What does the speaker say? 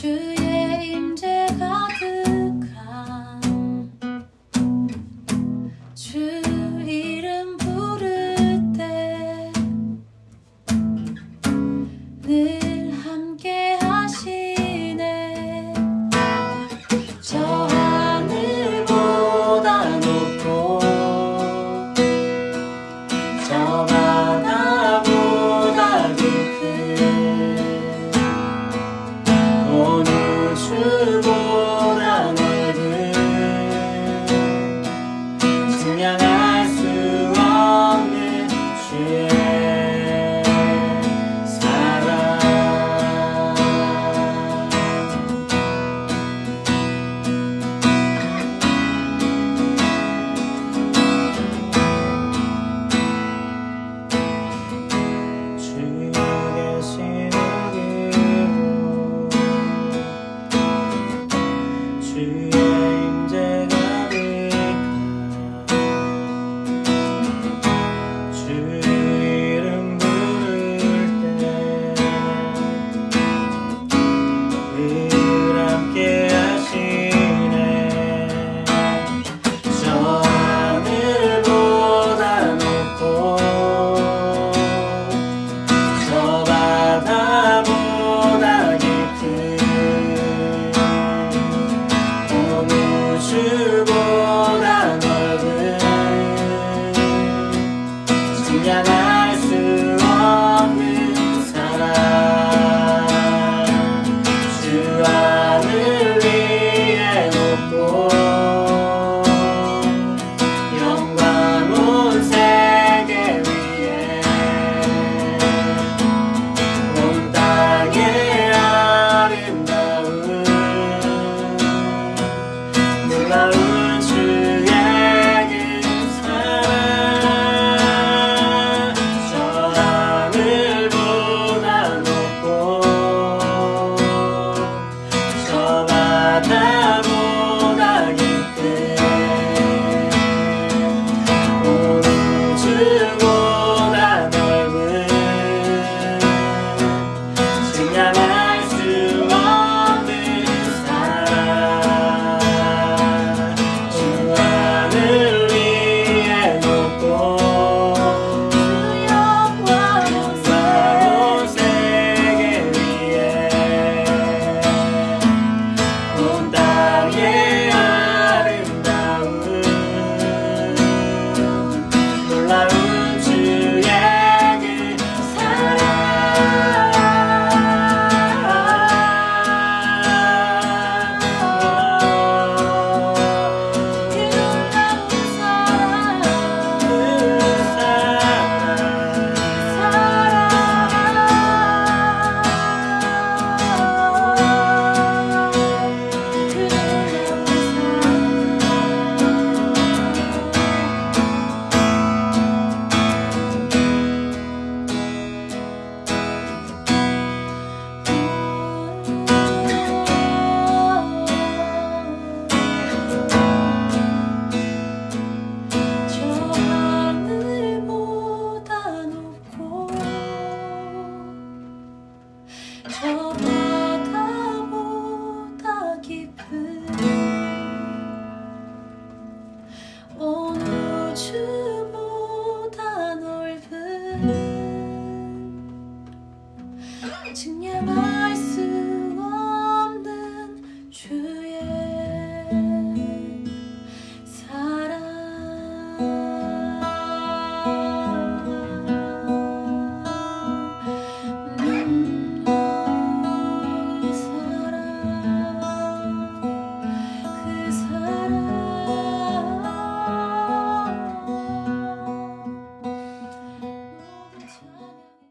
true. see. Yeah.